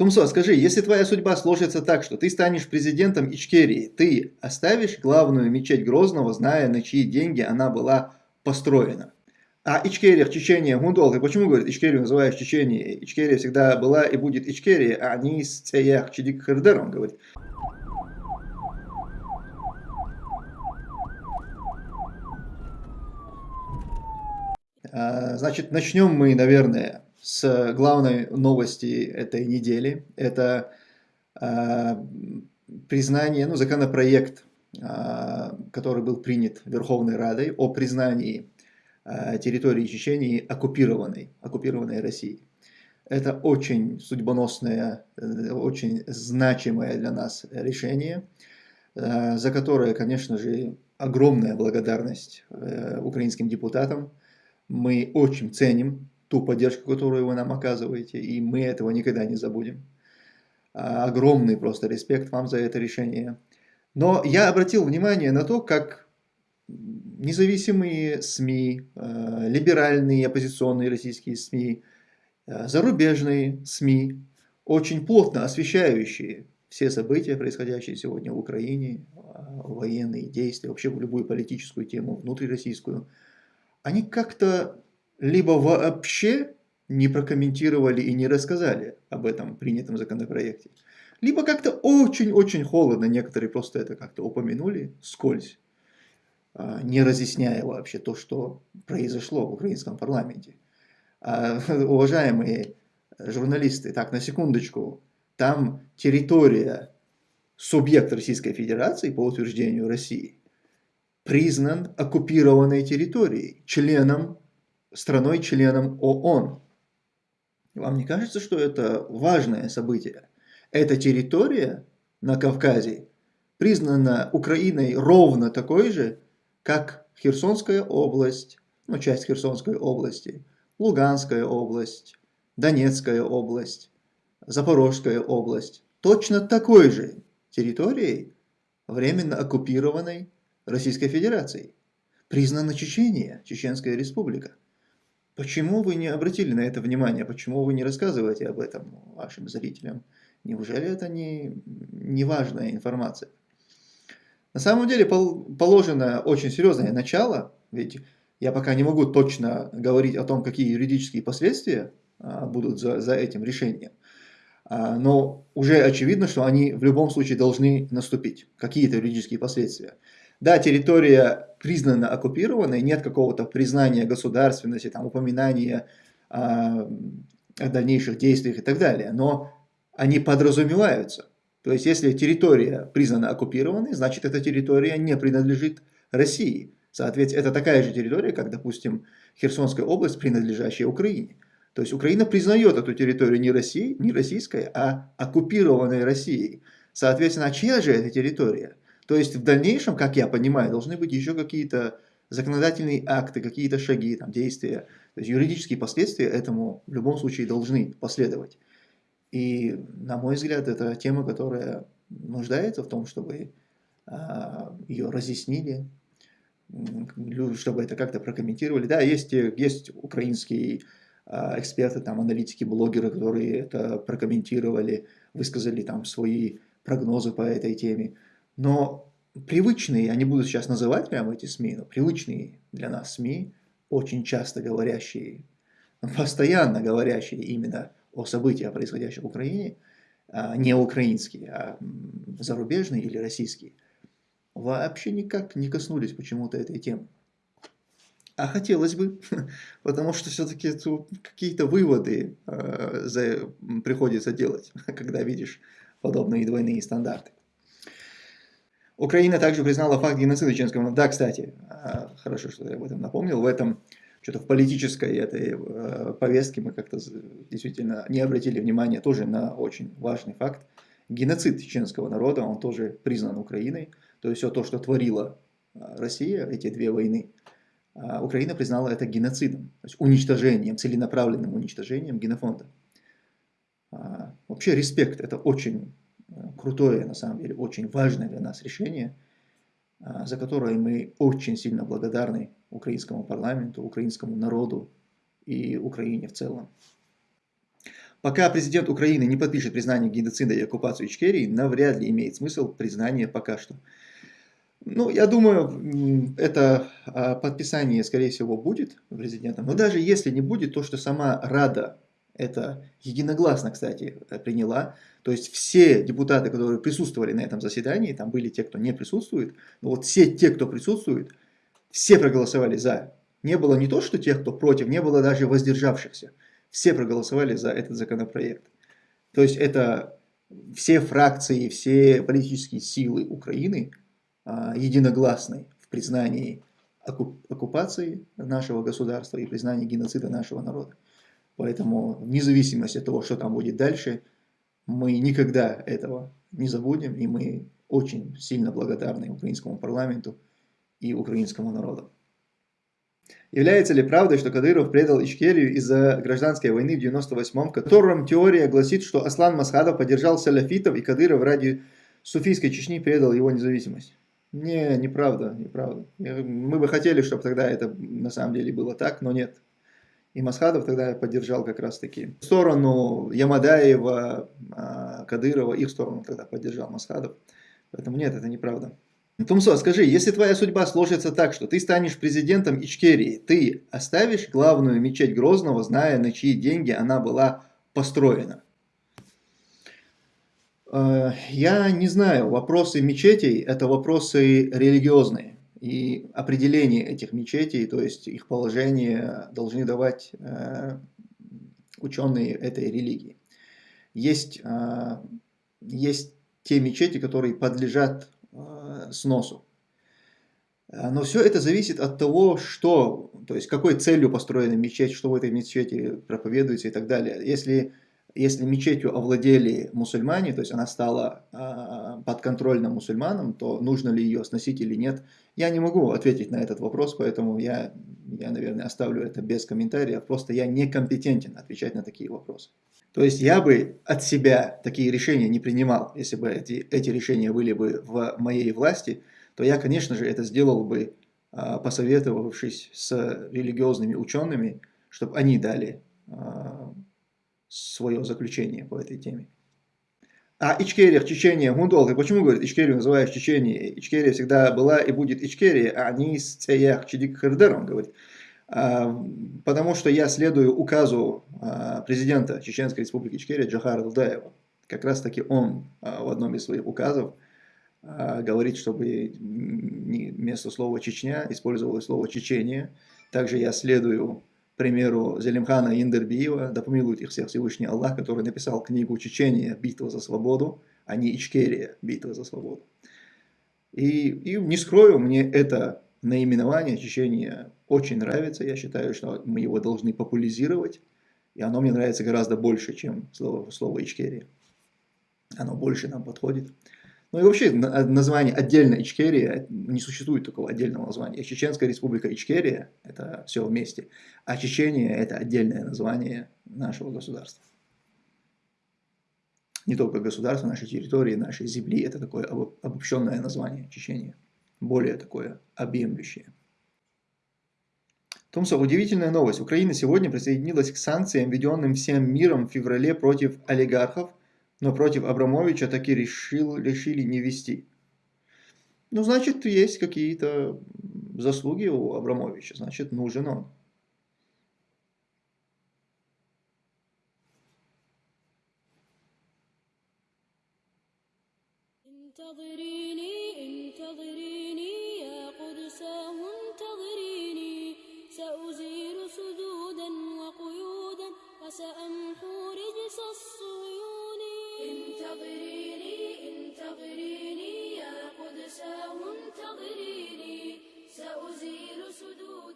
Тумсо, скажи, если твоя судьба сложится так, что ты станешь президентом Ичкерии, ты оставишь главную мечеть Грозного, зная, на чьи деньги она была построена? А Ичкерия, Чечения, Гундол, ты почему, говорит, Ичкерию называешь Чеченией? Ичкерия всегда была и будет Ичкерия, а не с Цеях Чидик Хердер, он говорит. А, значит, начнем мы, наверное, с главной новости этой недели. Это э, признание, ну, законопроект, э, который был принят Верховной Радой о признании э, территории Чечении оккупированной, оккупированной Россией. Это очень судьбоносное, очень значимое для нас решение, за которое, конечно же, огромная благодарность украинским депутатам. Мы очень ценим ту поддержку, которую вы нам оказываете, и мы этого никогда не забудем. А, огромный просто респект вам за это решение. Но я обратил внимание на то, как независимые СМИ, а, либеральные оппозиционные российские СМИ, а, зарубежные СМИ, очень плотно освещающие все события, происходящие сегодня в Украине, военные действия, вообще любую политическую тему, внутрироссийскую, они как-то либо вообще не прокомментировали и не рассказали об этом принятом законопроекте, либо как-то очень-очень холодно, некоторые просто это как-то упомянули скользь, а, не разъясняя вообще то, что произошло в украинском парламенте. А, уважаемые журналисты, так, на секундочку, там территория, субъект Российской Федерации по утверждению России, признан оккупированной территорией, членом страной-членом ООН. Вам не кажется, что это важное событие? Эта территория на Кавказе признана Украиной ровно такой же, как Херсонская область, ну, часть Херсонской области, Луганская область, Донецкая область, Запорожская область. Точно такой же территорией, временно оккупированной Российской Федерацией. Признана Чечения, Чеченская республика. Почему вы не обратили на это внимание? Почему вы не рассказываете об этом вашим зрителям? Неужели это не, не важная информация? На самом деле положено очень серьезное начало, ведь я пока не могу точно говорить о том, какие юридические последствия а, будут за, за этим решением. А, но уже очевидно, что они в любом случае должны наступить, какие-то юридические последствия. Да, территория признана оккупированной, нет какого-то признания государственности, там, упоминания а, о дальнейших действиях и так далее, но они подразумеваются. То есть, если территория признана оккупированной, значит, эта территория не принадлежит России. Соответственно, это такая же территория, как, допустим, Херсонская область, принадлежащая Украине. То есть, Украина признает эту территорию не России, не российской, а оккупированной Россией. Соответственно, а чья же эта территория? То есть в дальнейшем, как я понимаю, должны быть еще какие-то законодательные акты, какие-то шаги, там, действия. То есть юридические последствия этому в любом случае должны последовать. И, на мой взгляд, это тема, которая нуждается в том, чтобы а, ее разъяснили, чтобы это как-то прокомментировали. Да, есть, есть украинские а, эксперты, там, аналитики, блогеры, которые это прокомментировали, высказали там свои прогнозы по этой теме. Но привычные, я не буду сейчас называть прямо эти СМИ, но привычные для нас СМИ, очень часто говорящие, постоянно говорящие именно о событиях, происходящих в Украине, а, не украинские, а зарубежные или российские, вообще никак не коснулись почему-то этой темы. А хотелось бы, потому что все-таки какие-то выводы э, приходится делать, когда видишь подобные двойные стандарты. Украина также признала факт геноцида чеченского Да, кстати, а, хорошо, что я об этом напомнил. В этом, что-то в политической этой э, повестке мы как-то действительно не обратили внимания тоже на очень важный факт. Геноцид чеченского народа, он тоже признан Украиной. То есть все то, что творила а, Россия, эти две войны, а, Украина признала это геноцидом, то есть уничтожением, целенаправленным уничтожением генофонда. Вообще респект, это очень крутое, на самом деле, очень важное для нас решение, а, за которое мы очень сильно благодарны украинскому парламенту, украинскому народу и Украине в целом. Пока президент Украины не подпишет признание геноцида и оккупацию Ичкерии, навряд ли имеет смысл признание пока что. Ну, я думаю, это а, подписание, скорее всего, будет президентом. Но даже если не будет, то, что сама Рада это единогласно, кстати, приняла, то есть все депутаты, которые присутствовали на этом заседании, там были те, кто не присутствует, но вот все те, кто присутствует, все проголосовали за. Не было не то, что тех, кто против, не было даже воздержавшихся. Все проголосовали за этот законопроект. То есть это все фракции, все политические силы Украины а, единогласны в признании оккупации нашего государства и признании геноцида нашего народа. Поэтому вне зависимости от того, что там будет дальше, мы никогда этого не забудем, и мы очень сильно благодарны украинскому парламенту и украинскому народу. Является ли правдой, что Кадыров предал Ичкерию из-за гражданской войны в 98-м, в котором теория гласит, что Аслан Масхадов поддержал салафитов и Кадыров ради суфийской Чечни предал его независимость? Не, неправда, неправда. Мы бы хотели, чтобы тогда это на самом деле было так, но нет. И Масхадов тогда поддержал как раз таки сторону Ямадаева, а, Кадырова, их сторону тогда поддержал Масхадов. Поэтому нет, это неправда. Тумсо, скажи, если твоя судьба сложится так, что ты станешь президентом Ичкерии, ты оставишь главную мечеть Грозного, зная, на чьи деньги она была построена? Э, я не знаю, вопросы мечетей – это вопросы религиозные. И определение этих мечетей, то есть их положение, должны давать э, ученые этой религии. Есть, э, есть те мечети, которые подлежат э, сносу. Но все это зависит от того, что, то есть какой целью построена мечеть, что в этой мечети проповедуется и так далее. Если если мечетью овладели мусульмане, то есть она стала э, подконтрольна мусульманам, то нужно ли ее сносить или нет, я не могу ответить на этот вопрос, поэтому я, я, наверное, оставлю это без комментариев, просто я некомпетентен отвечать на такие вопросы. То есть я бы от себя такие решения не принимал, если бы эти, эти решения были бы в моей власти, то я, конечно же, это сделал бы, э, посоветовавшись с религиозными учеными, чтобы они дали э, свое заключение по этой теме. А Ичкерия, Чечения, Гундол, ты почему, говорит, Ичкерию называешь Чеченией? Ичкерия всегда была и будет Ичкерия, а не Цеях Чидик Хердер, он говорит. А, потому что я следую указу а, президента Чеченской республики Ичкерия Джахара Дудаева. Как раз таки он а, в одном из своих указов говорит, чтобы вместо слова Чечня использовалось слово Чечения. Также я следую примеру, Зелимхана Индербиева, да помилует их всех Всевышний Аллах, который написал книгу «Чечения. Битва за свободу», а не «Ичкерия. Битва за свободу». И, и не скрою, мне это наименование Чечения очень нравится. Я считаю, что мы его должны популяризировать. И оно мне нравится гораздо больше, чем слово, слово Ичкерия. Оно больше нам подходит. Ну и вообще название отдельно Ичкерия, не существует такого отдельного названия. Чеченская республика Ичкерия, это все вместе, а Чечения это отдельное название нашего государства. Не только государства, нашей территории, нашей земли, это такое обобщенное название Чечения, более такое объемлющее. Томсо, удивительная новость. Украина сегодня присоединилась к санкциям, введенным всем миром в феврале против олигархов, но против Абрамовича таки решил, решили не вести. Ну, значит, есть какие-то заслуги у Абрамовича, значит, нужен он. انتظريني انتظريني يا قدساه انتظريني. سأزيل سدود